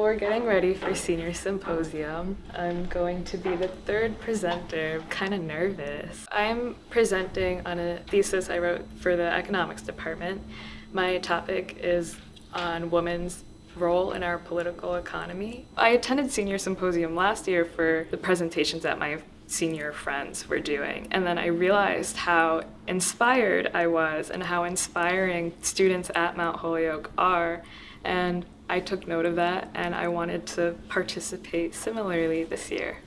We're getting ready for senior symposium. I'm going to be the third presenter, kind of nervous. I'm presenting on a thesis I wrote for the economics department. My topic is on women's role in our political economy. I attended senior symposium last year for the presentations that my senior friends were doing. And then I realized how inspired I was and how inspiring students at Mount Holyoke are. And I took note of that and I wanted to participate similarly this year.